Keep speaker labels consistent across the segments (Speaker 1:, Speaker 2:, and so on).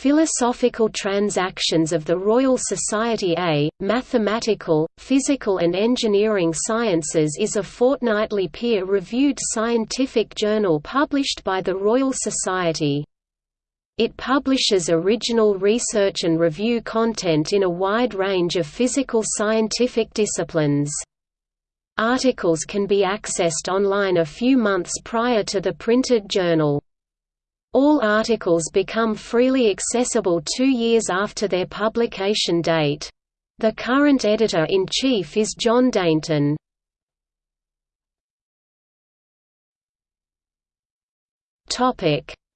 Speaker 1: Philosophical Transactions of the Royal Society A, Mathematical, Physical and Engineering Sciences is a fortnightly peer-reviewed scientific journal published by the Royal Society. It publishes original research and review content in a wide range of physical scientific disciplines. Articles can be accessed online a few months prior to the printed journal. All articles become freely accessible two years after their publication date. The current editor-in-chief is John Dainton.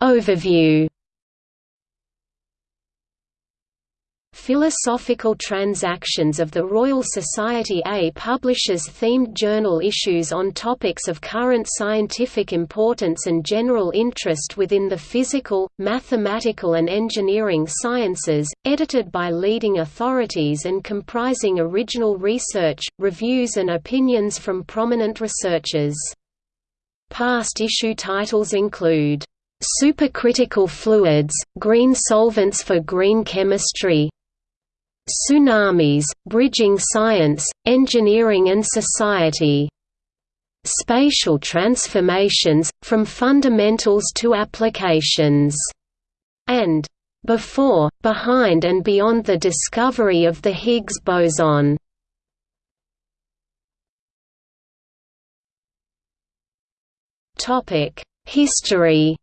Speaker 1: Overview Philosophical Transactions of the Royal Society A publishes themed journal issues on topics of current scientific importance and general interest within the physical, mathematical and engineering sciences, edited by leading authorities and comprising original research, reviews and opinions from prominent researchers. Past issue titles include, "'Supercritical Fluids, Green Solvents for Green Chemistry' Tsunamis, Bridging Science, Engineering and Society. Spatial Transformations, From Fundamentals to Applications, and Before, Behind and Beyond the Discovery of the Higgs Boson. History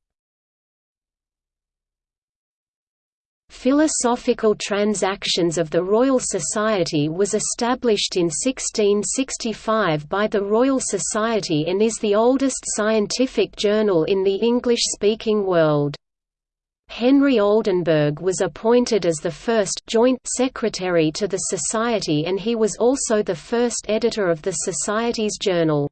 Speaker 1: Philosophical Transactions of the Royal Society was established in 1665 by the Royal Society and is the oldest scientific journal in the English-speaking world. Henry Oldenburg was appointed as the first joint secretary to the Society and he was also the first editor of the Society's journal.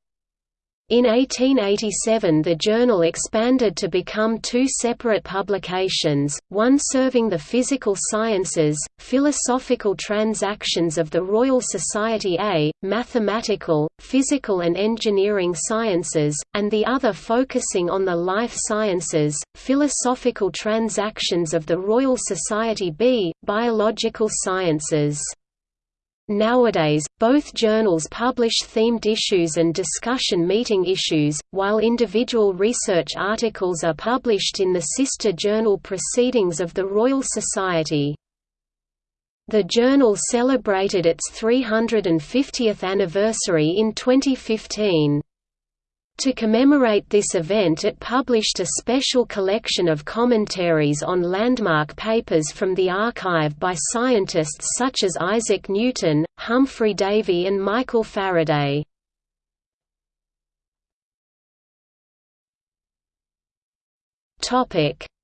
Speaker 1: In 1887 the journal expanded to become two separate publications, one serving the physical sciences, Philosophical Transactions of the Royal Society A, Mathematical, Physical and Engineering Sciences, and the other focusing on the life sciences, Philosophical Transactions of the Royal Society B, Biological Sciences. Nowadays, both journals publish themed issues and discussion meeting issues, while individual research articles are published in the sister journal Proceedings of the Royal Society. The journal celebrated its 350th anniversary in 2015. To commemorate this event it published a special collection of commentaries on landmark papers from the archive by scientists such as Isaac Newton, Humphry Davy and Michael Faraday.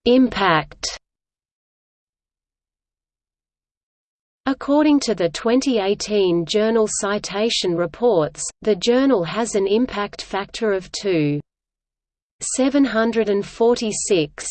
Speaker 1: Impact According to the 2018 Journal Citation Reports, the journal has an impact factor of 2.746.